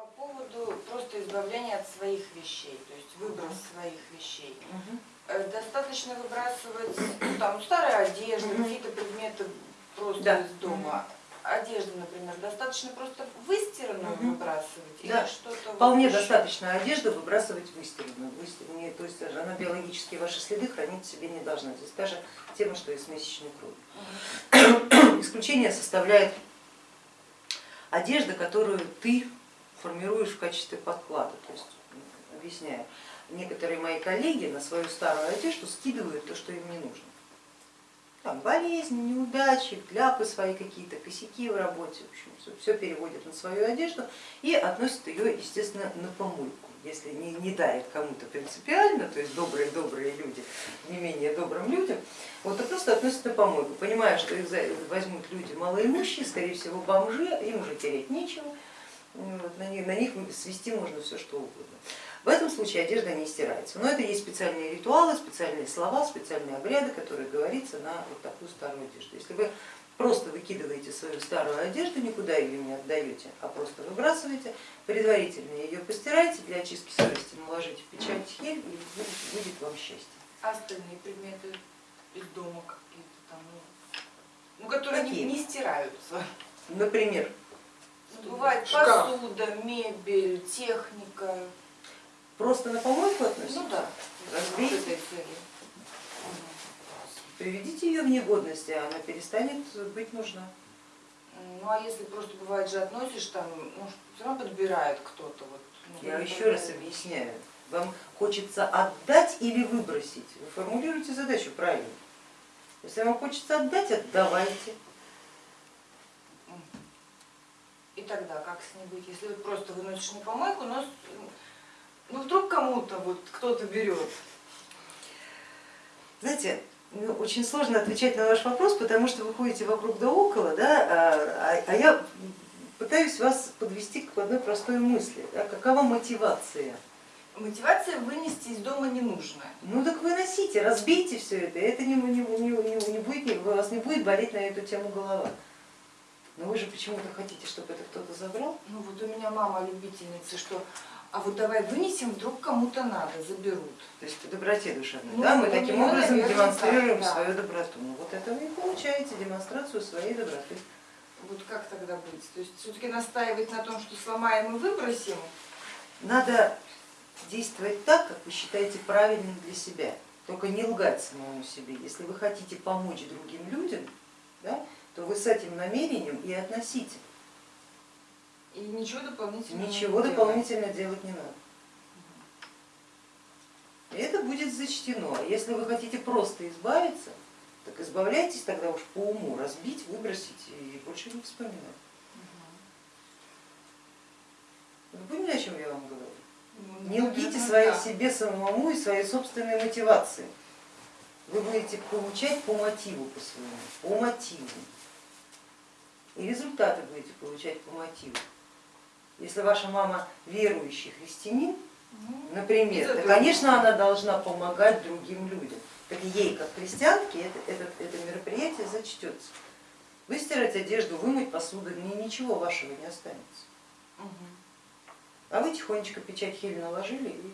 По поводу просто избавления от своих вещей, то есть выброс своих вещей. Э, Достаточно выбрасывать ну, там старая одежда, Мгм. какие-то предметы просто Да. из дома. Одежду, например, достаточно просто выстиранную Мгм. выбрасывать Да. что-то вот Вполне еще? достаточно одежды выбрасывать выстиранную. Выстиранную, То есть она биологически ваши следы хранить в себе не должна. Здесь та же тема, что и с месячной кровью. Исключение составляет одежда, которую ты формируешь в качестве подклада. То есть, объясняю, некоторые мои коллеги на свою старую одежду скидывают то, что им не нужно. Там болезни, неудачи, кляпы свои какие-то, косяки в работе, в общем, все, переводят на свою одежду и относят ее, естественно, на помойку. Если не, не дает кому-то принципиально, то есть добрые-добрые люди, не менее добрым людям, вот то просто относят на помойку, понимая, что их возьмут люди малоимущие, скорее всего бомжи, им уже терять нечего, на, них, на них свести можно все что угодно. В этом случае одежда не стирается. Но это есть специальные ритуалы, специальные слова, специальные обряды, которые говорится на вот такую старую одежду. Если вы просто выкидываете свою старую одежду, никуда ее не отдаете, а просто выбрасываете, предварительно ее постираете, для очистки совести наложите печать хель и будет, будет вам счастье. А Остальные предметы из дома какие-то там, ну, ну, которые не, Какие? не стираются. Например, Бывает Шкаф. посуда, мебель, техника. просто на помойку относите, Ну да, Разбейте. приведите ее в негодность, и она перестанет быть нужна. Ну а если просто бывает же относишь там, ну все равно подбирает кто-то вот. ну, Я еще раз объясняю. Вам хочется отдать или выбросить? Вы формулируете задачу правильно. Если вам хочется отдать, отдавайте. И тогда как с ней быть, если вот просто выносишь на помойку, но ну вдруг кому-то вот кто-то берет. Знаете, ну, очень сложно отвечать на ваш вопрос, потому что вы ходите вокруг да около, да, а, а- а я пытаюсь вас подвести к одной простой мысли. Да, какова мотивация? Мотивация вынести из дома не нужно. Ну так выносите, разбейте все это, это не, не, не, не- будет, у вас не будет болеть на эту тему голова. Но вы же почему-то хотите, чтобы это кто-то забрал? Ну вот у меня мама любительница, что а вот давай вынесем, вдруг кому-то надо, заберут. То есть по доброте душевной. Ну, да, мы таким образом наверное, демонстрируем так, да. свою доброту. Ну вот это вы и получаете демонстрацию своей доброты. Вот как тогда быть? То есть все-таки настаивать на том, что сломаем и выбросим, Надо действовать так, как вы считаете правильным для себя. Только не лгать самому себе. Если вы хотите помочь другим людям, да, то вы с этим намерением и относите. и ничего дополнительного Ничего не дополнительно делать не надо. И это будет зачтено. А Если вы хотите просто избавиться, так избавляйтесь тогда уж по уму, разбить, выбросить и больше не вспоминать. Вы поняли, о чем я вам говорю? Ну, Не лгите своей да. себе самому и своей собственной мотивации. Вы будете получать по мотиву по своему, по мотиву. Результаты будете получать по мотиву. Если ваша мама верующий христианин, Ну, например, то, конечно, она должна помогать другим людям. Так ей, как христианке, это, это, это мероприятие зачтется. Выстирать одежду, вымыть посуду, ни- ничего вашего не останется. А вы тихонечко печать хель наложили и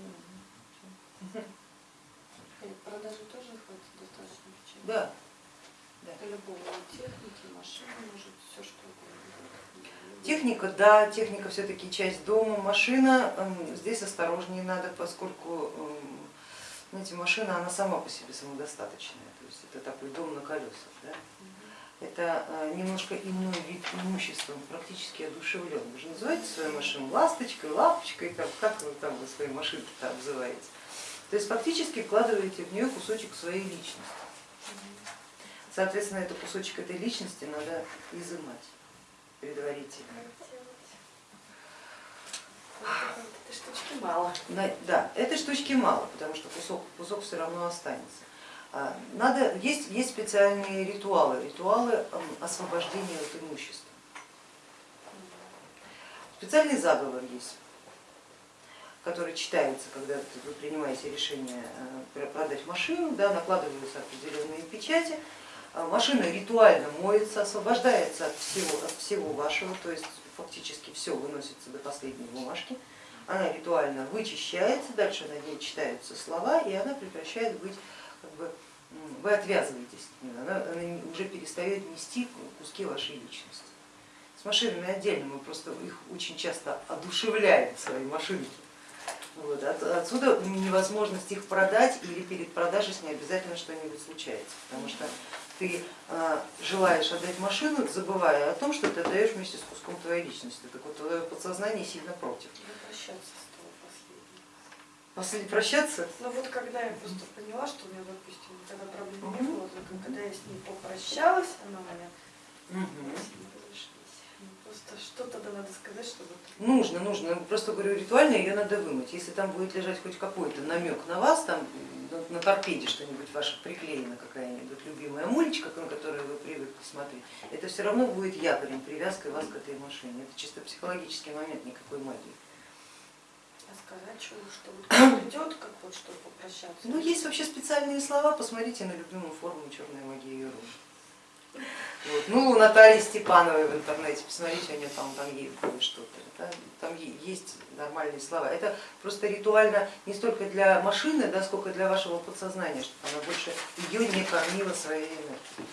Продажи тоже хватит достаточно печати? да, Любого техники, машины, может, все что угодно. Техника, да, техника все-таки часть дома, машина, эм, здесь осторожнее надо, поскольку эм, знаете, машина она сама по себе самодостаточная, то есть это такой дом на колесах. Да? Это э, немножко иной вид имущества, он практически одушевлен. Вы же называете свою машину ласточкой, лапочкой, там, как вы там вы свои машинки там обзываете. То есть фактически вкладываете в нее кусочек своей личности. Соответственно, этот кусочек этой личности надо изымать предварительно. Этой штучки мало. На- Да, этой штучки мало, потому что кусок, кусок все равно останется. А, Надо, есть, есть специальные ритуалы, ритуалы эм, освобождения от имущества. Специальный заговор есть, который читается, когда вы принимаете решение э, продать машину, да, накладываются определенные печати, машина ритуально моется, освобождается от всего, от всего вашего, то есть фактически все выносится до последней бумажки, она ритуально вычищается, дальше на ней читаются слова, и она прекращает быть, как бы, вы отвязываетесь от нее, она, она уже перестает нести куски вашей личности. С машинами отдельно, мы просто их очень часто одушевляем, свои машинки. Вот, от- отсюда невозможность их продать или перед продажей с ней обязательно что-нибудь случается, потому что ты э, желаешь отдать машину, забывая о том, что ты отдаешь вместе с куском твоей личности. Так вот, твое подсознание сильно против. Последний. После прощаться, Ну вот когда я просто поняла, что у меня, допустим, когда проблем не было, только когда я с ней попрощалась, она меня Мгм. мы с ней разошлись. Ну, Просто что тогда надо сказать, чтобы... нужно, нужно, просто говорю, ритуально ее надо вымыть. Если там будет лежать хоть какой-то намек на вас, там на, торпеде что-нибудь ваше приклеено, какая-нибудь любимая мулечка, на которую вы привыкли смотреть, это все равно будет якорем, привязкой вас к этой машине. Это чисто психологический момент, никакой магии. А сказать, что, что вот придет, как вот что попрощаться. Ну, есть вообще специальные слова, посмотрите на любимую форму черной магии Юру. Вот. Ну, у Натальи Степановой в интернете, посмотрите, у нее там, там есть что-то, да, там есть нормальные слова. Это просто ритуально не столько для машины, да, сколько для вашего подсознания, чтобы она больше ее не кормила своей энергией.